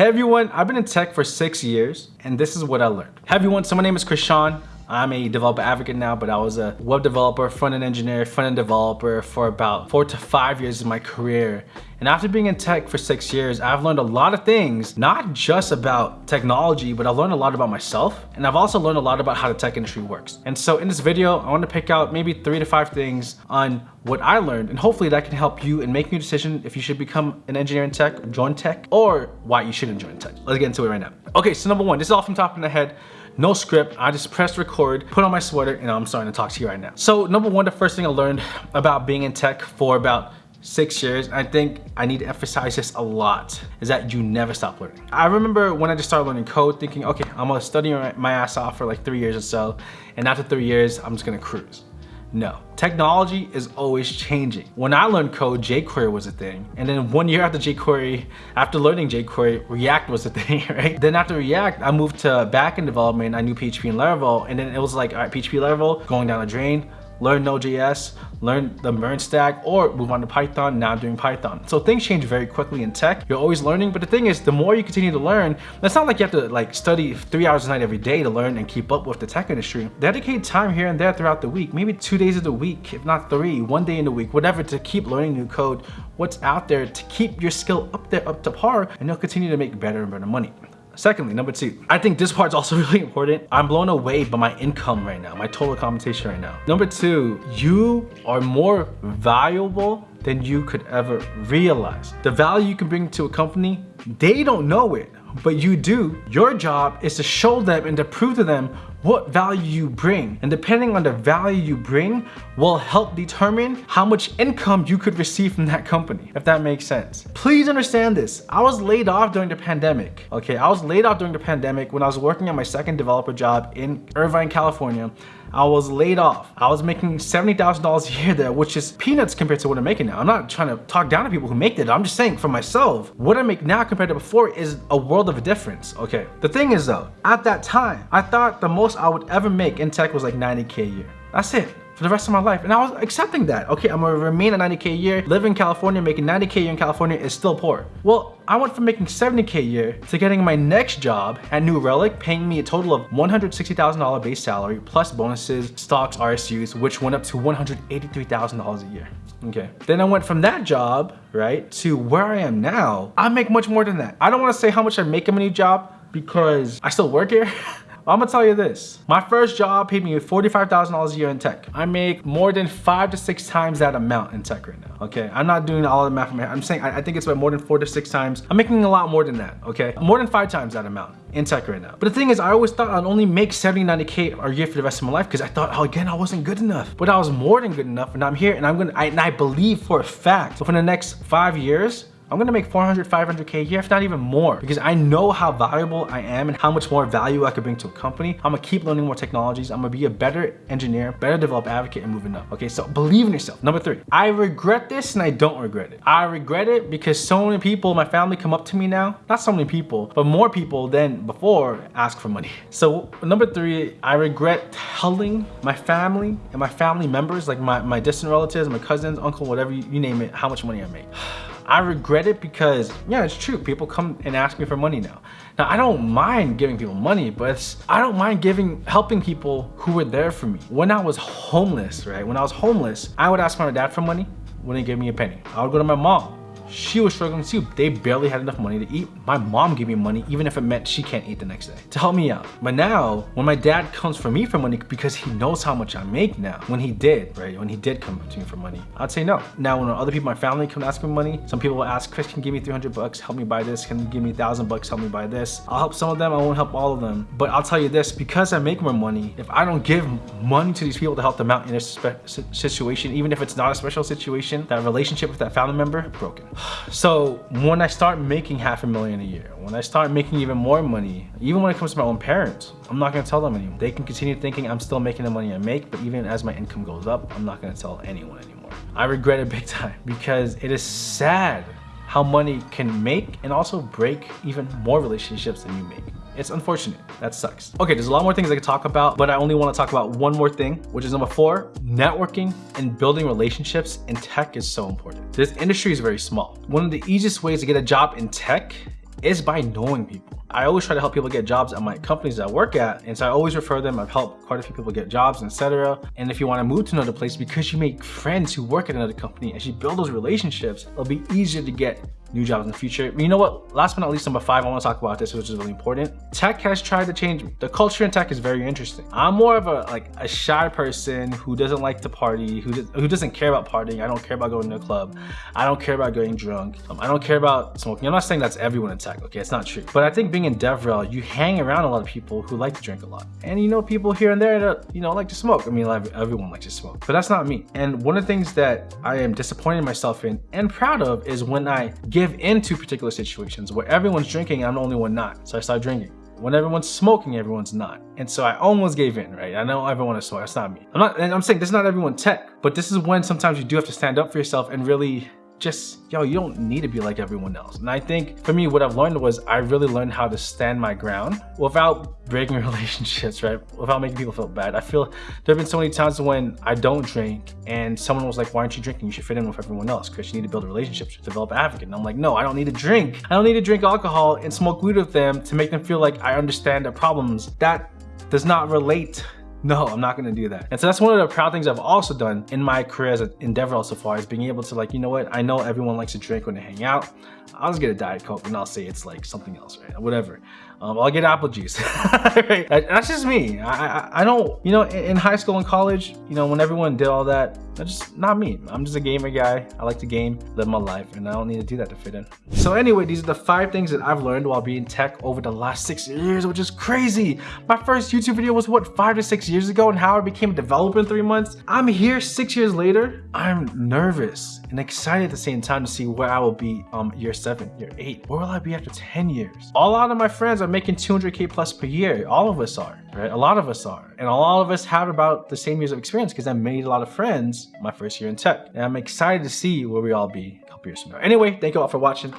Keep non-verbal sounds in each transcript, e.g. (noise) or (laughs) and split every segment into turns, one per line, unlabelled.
Hey everyone, I've been in tech for six years and this is what I learned. Hey everyone, so my name is Chris Sean. I'm a developer advocate now, but I was a web developer, front-end engineer, front-end developer for about four to five years of my career. And after being in tech for six years, I've learned a lot of things, not just about technology, but I've learned a lot about myself. And I've also learned a lot about how the tech industry works. And so in this video, I want to pick out maybe three to five things on what I learned. And hopefully that can help you in making a decision if you should become an engineer in tech, join tech, or why you shouldn't join tech. Let's get into it right now. Okay, so number one, this is all from top of the head no script. I just pressed record, put on my sweater, and I'm starting to talk to you right now. So number one, the first thing I learned about being in tech for about six years, I think I need to emphasize this a lot, is that you never stop learning. I remember when I just started learning code thinking, okay, I'm gonna study my ass off for like three years or so, and after three years, I'm just gonna cruise. No, technology is always changing. When I learned code, jQuery was a thing. And then one year after jQuery, after learning jQuery, React was a (laughs) thing, right? Then after React, I moved to backend development. I knew PHP and Laravel. And then it was like, all right, PHP Laravel, going down the drain learn Node.js, learn the MERN stack, or move on to Python, now doing Python. So things change very quickly in tech. You're always learning, but the thing is, the more you continue to learn, it's not like you have to like study three hours a night every day to learn and keep up with the tech industry. Dedicate time here and there throughout the week, maybe two days of the week, if not three, one day in the week, whatever, to keep learning new code, what's out there, to keep your skill up there, up to par, and you'll continue to make better and better money. Secondly, number two, I think this part's also (laughs) really important. I'm blown away by my income right now, my total compensation right now. Number two, you are more valuable than you could ever realize. The value you can bring to a company, they don't know it, but you do. Your job is to show them and to prove to them what value you bring. And depending on the value you bring will help determine how much income you could receive from that company, if that makes sense. Please understand this. I was laid off during the pandemic. Okay, I was laid off during the pandemic when I was working at my second developer job in Irvine, California. I was laid off. I was making $70,000 a year there, which is peanuts compared to what I'm making now. I'm not trying to talk down to people who make that. I'm just saying for myself, what I make now compared to before is a world of a difference, okay? The thing is though, at that time, I thought the most I would ever make in tech was like 90K a year. That's it for the rest of my life. And I was accepting that. Okay, I'm gonna remain at 90K a year, live in California, making 90K a year in California is still poor. Well, I went from making 70K a year to getting my next job at New Relic, paying me a total of $160,000 base salary, plus bonuses, stocks, RSUs, which went up to $183,000 a year. Okay. Then I went from that job, right, to where I am now. I make much more than that. I don't wanna say how much I make in my new job because I still work here. (laughs) I'm gonna tell you this. My first job paid me $45,000 a year in tech. I make more than five to six times that amount in tech right now, okay? I'm not doing all the math head. I'm saying I, I think it's about more than four to six times. I'm making a lot more than that, okay? More than five times that amount in tech right now. But the thing is, I always thought I'd only make 70, 90K a year for the rest of my life because I thought, oh, again, I wasn't good enough. But I was more than good enough and I'm here and I'm gonna, I, and I believe for a fact, for the next five years, I'm gonna make 400, 500K a year, if not even more, because I know how valuable I am and how much more value I could bring to a company. I'm gonna keep learning more technologies. I'm gonna be a better engineer, better developer advocate and moving up. Okay, so believe in yourself. Number three, I regret this and I don't regret it. I regret it because so many people, my family come up to me now, not so many people, but more people than before ask for money. (laughs) So number three, I regret telling my family and my family members, like my, my distant relatives, my cousins, uncle, whatever you, you name it, how much money I make. (sighs) I regret it because, yeah, it's true. People come and ask me for money now. Now, I don't mind giving people money, but I don't mind giving, helping people who were there for me. When I was homeless, right? When I was homeless, I would ask my dad for money, wouldn't give me a penny. I would go to my mom, she was struggling too. They barely had enough money to eat. My mom gave me money even if it meant she can't eat the next day to help me out. But now when my dad comes for me for money because he knows how much I make now, when he did, right? When he did come to me for money, I'd say no. Now when other people, in my family come ask me money, some people will ask, Chris, can you give me 300 bucks, help me buy this? Can you give me 1,000 bucks, help me buy this? I'll help some of them, I won't help all of them. But I'll tell you this, because I make more money, if I don't give money to these people to help them out in a situation, even if it's not a special situation, that relationship with that family member, broken. So when I start making half a million a year, when I start making even more money, even when it comes to my own parents, I'm not gonna tell them anymore. They can continue thinking I'm still making the money I make, but even as my income goes up, I'm not gonna tell anyone anymore. I regret it (laughs) big time because it is sad how money can make and also break even more relationships than you make. It's unfortunate. That sucks. Okay, there's a lot more things I could talk about, but I only want to talk about one more thing, which is number four, networking and building relationships in tech is so important. This industry is very small. One of the easiest ways to get a job in tech is by knowing people. I always try to help people get jobs at my companies that I work at. And so I always refer them. I've helped quite a few people get jobs, etc. And if you want to move to another place because you make friends who work at another company, as you build those relationships, it'll be easier to get new jobs in the future. But you know what? Last but not least, number five, I want to talk about this, which is really important. Tech has tried to change. The culture in tech is very interesting. I'm more of a like a shy person who doesn't like to party, who, who doesn't care about partying. I don't care about going to a club. I don't care about getting drunk. Um, I don't care about smoking. I'm not saying that's everyone in tech, okay? It's not true. But I think being in DevRel, you hang around a lot of people who like to drink a lot. And you know people here and there that, you know, like to smoke. I mean, everyone likes to smoke, but that's not me. And one of the things that I am disappointed in myself in and proud of is when I give into particular situations where everyone's drinking, I'm the only one not. So I start drinking. When everyone's smoking, everyone's not. And so I almost gave in, right? I know everyone is smoking, that's not me. I'm not, and I'm saying this is not everyone tech, but this is when sometimes you do have to stand up for yourself and really just, yo, you don't need to be like everyone else. And I think for me, what I've learned was I really learned how to stand my ground without breaking (laughs) relationships, right? Without making people feel bad. I feel there have been so many times when I don't drink and someone was like, why aren't you drinking? You should fit in with everyone else because you need to build relationships, develop advocate. And I'm like, no, I don't need to drink. I don't need to drink alcohol and smoke weed with them to make them feel like I understand their problems. That does not relate no, I'm not gonna do that. And so that's one of the proud things I've also done in my career as an endeavor so far is being able to like, you know what? I know everyone likes to drink when they hang out. I'll just get a Diet Coke and I'll say it's like something else, right? Whatever. Um, I'll get apple juice. (laughs) right? That's just me. I, I, I don't, you know, in, high school and college, you know, when everyone did all that, that's just not me. I'm just a gamer guy. I like to game, live my life, and I don't need to do that to fit in. So anyway, these are the five things that I've learned while being tech over the last six years, which is crazy. My first YouTube video was what, five to six years ago and how I became a developer in three months? I'm here six years later. I'm nervous and excited at the same time to see where I will be um year seven, year eight. Where will I be after 10 years? All lot of my friends are making 200K plus per year. All of us are, right? A lot of us are. And a lot of us have about the same years of experience because I made a lot of friends my first year in tech. And I'm excited to see where we all be a couple years from now. Anyway, thank you all for watching.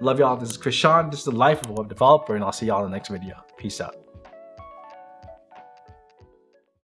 Love y'all. This is Chris Sean. This is the life of a web developer and I'll see y'all in the next video. Peace out.